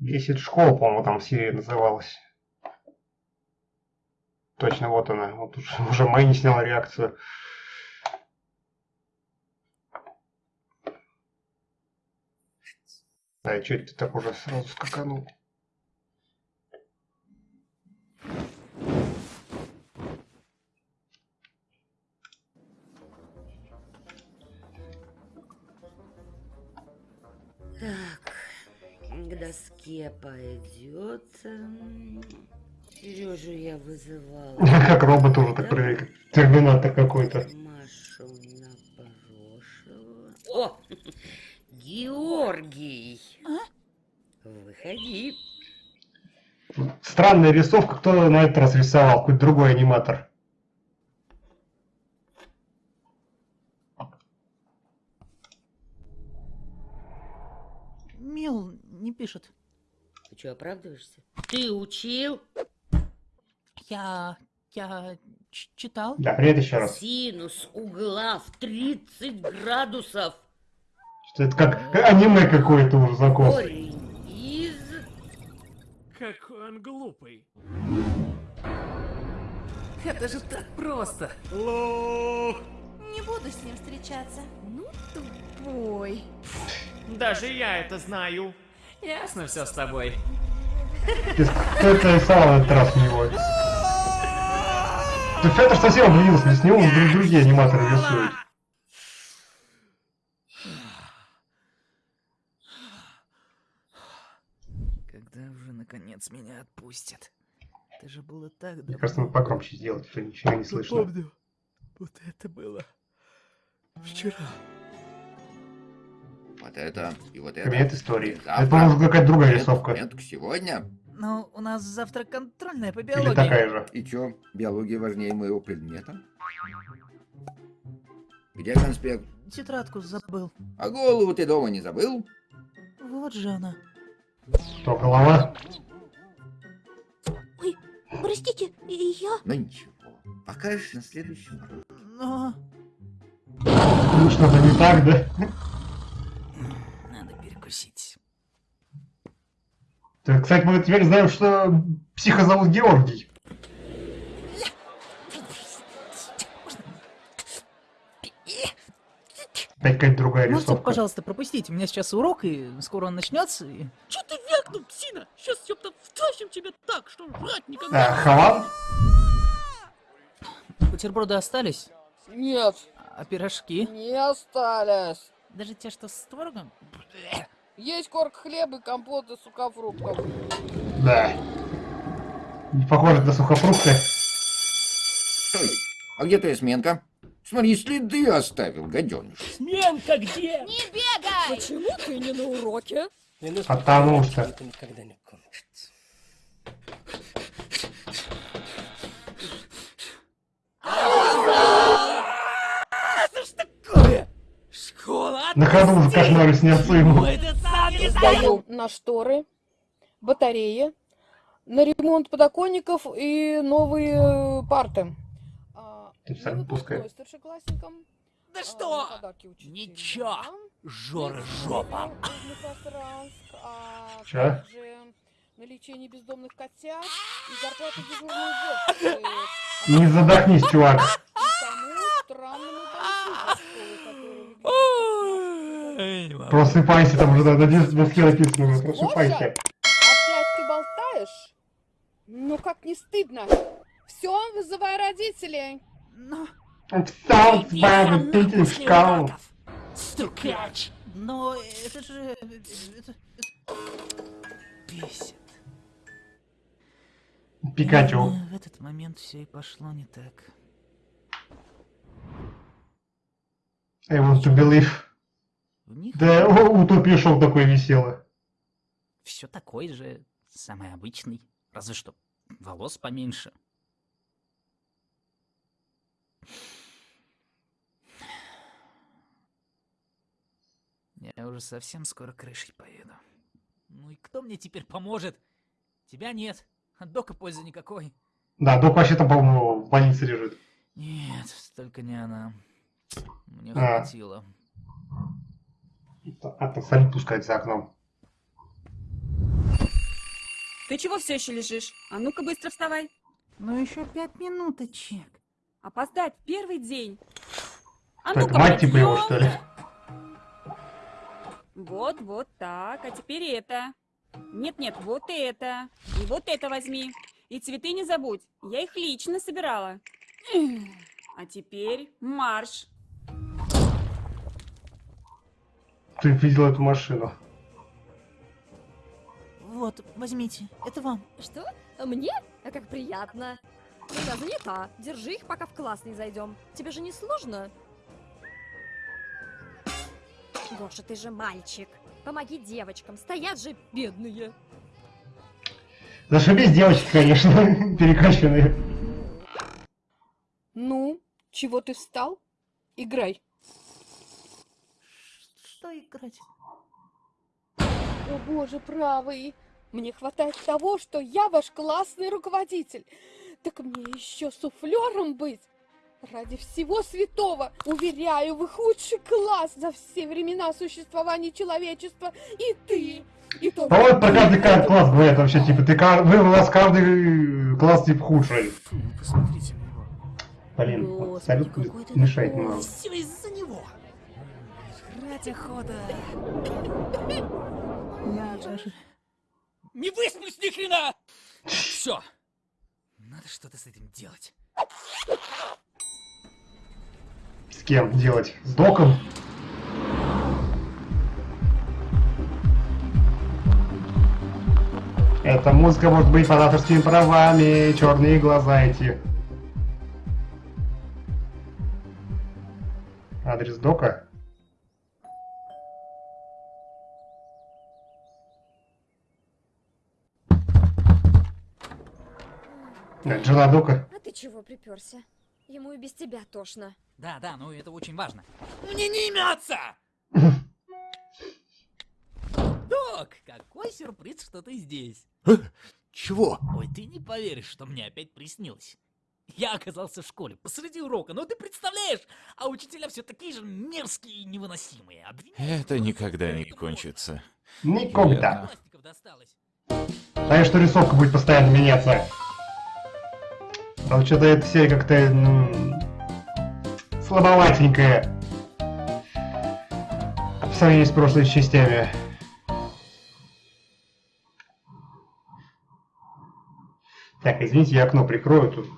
Бесит школа, по-моему, там серия называлась. Точно, вот она. Вот уже, уже не сняла реакцию. Да, и что это ты так уже сразу скаканул? Так, к доске пойдет. Сережу я вызывала. Как робот уже так проверяет. Терминатор какой-то. Машу Напорошева. О! Георгий! Выходи. Странная рисовка. Кто на этот раз рисовал? Какой-то другой аниматор. Мил не пишет. Ты что, оправдываешься? Ты учил? Я... я читал. Да, привет еще раз. Синус угла в 30 градусов. Что это как аниме какое-то уже. Корень из... Какой он глупый. Это же так просто. Не буду с ним встречаться. Ну, тупой. Даже я это знаю. Ясно все с тобой. Это рисовал на этот раз у него? Да Федор совсем обленился, с него друг- другие аниматоры рисуют. Когда уже наконец меня отпустят? Это же было так Мне давно. кажется, надо погромче сделать, что ничего не слышно. Помню. Вот это было. Вчера. Вот это и вот это. Кабинет истории. Завтра. Это, по-моему, какая-то другая Нет, рисовка. Нет, сегодня. Ну, у нас завтра контрольная по Или биологии. такая же. И чё, биология важнее моего предмета? Где конспект? Тетрадку забыл. А голову ты дома не забыл? Вот же она. Что, голова? Ой, простите, и я... Ну ничего, покажешь на следующем уроке. Но... Ну, что-то не так, да? Надо перекусить. Так, Кстати, мы теперь знаем, что психа зовут Георгий. Опять какая-то другая Можете, рисовка. пожалуйста, пропустить? У меня сейчас урок, и скоро он начнется. И... Че ты вякнул, псина? Сейчас ёпта втащим тебя так, что жрать никогда. А, Хаван? Бутерброды остались? Нет, А пирожки? не остались. Даже те, что с творогом? Есть корк хлеба и компот из сухофруктов. Да. Не похоже на сухофрукты. Стой, а где твоя сменка? Смотри, следы оставил, гаденыш. Сменка где? Не бегай! Почему ты не на уроке? Потому что. Это никогда не кончится. На ходу уже кошмары снятся ему. Это Сдаю на шторы, батареи, на ремонт подоконников и новые парты. А, Ты на сам пускай. старшеклассникам, Да а, что? Ничего. Жора жопа. Пространск, а также на лечение бездомных котят и зарплату дежурной уборщицы. Не задохнись, чувак. Просыпайся, там уже на доске написано. Просыпайся. Опять ты болтаешь? Ну как не стыдно? Все, вызывай родителей. Но... Встал, бабы, ты в. Стукач. Но это же... Это... Бесит. Пикачу. В этот момент все и пошло не так. I want to believe. В них Да, у- утопия шоу такое весело. все такой же, самый обычный. Разве что волос поменьше. Я уже совсем скоро крышей поеду. Ну и кто мне теперь поможет? Тебя нет. От дока пользы никакой. Да, док вообще там, по-моему, в больнице лежит. Нет, только не она. Мне А. хватило. А там салют пускать за окном. Ты чего все еще лежишь? А ну-ка быстро вставай. Ну еще пять минуточек. Опоздать в первый день. А ну-ка, мать типа его, что ли? Вот, вот так. А теперь это. Нет-нет, вот это. И вот это возьми. И цветы не забудь. Я их лично собирала. А теперь марш. Ты видел эту машину? Вот, возьмите, это вам. Что? Мне? А как приятно. Ну да, занята. Держи их, пока в класс не зайдем. Тебе же не сложно? Гоша, ты же мальчик. Помоги девочкам. Стоят же бедные. Зашибись девочки, конечно, перекачанные. Ну, чего ты встал? Играй. Что играть? О боже, правый. Мне хватает того, что я ваш классный руководитель. Так мне еще суфлером быть. Ради всего святого, уверяю, вы худший класс за все времена существования человечества. И ты, и то... А вот про каждый ка- класс говорят вообще, типа, ты вы у нас каждый класс типа худший. Фу, посмотрите на него. Блин, вот салют ты такой. немного. Все из-за него. Жрать охота. Я же... Не высплюсь ни хрена! Все. Надо что-то с этим делать. С кем делать? С доком? Эта музыка может быть под авторскими правами, черные глаза эти. Адрес дока? Э, Жена дока? А ты чего приперся? Ему и без тебя тошно. Да, да, ну это очень важно. Мне не имется! Док, какой сюрприз, что ты здесь. Чего? Ой, ты не поверишь, что мне опять приснилось. Я оказался в школе посреди урока, ну ты представляешь, а учителя все такие же мерзкие и невыносимые. Обвиняют Это нас, никогда не кончится. Никогда. Знаешь, что рисовка будет постоянно меняться. Там что-то эта серия как-то ну, слабоватенькая. В сравнении с прошлыми частями. Так, извините, я окно прикрою тут.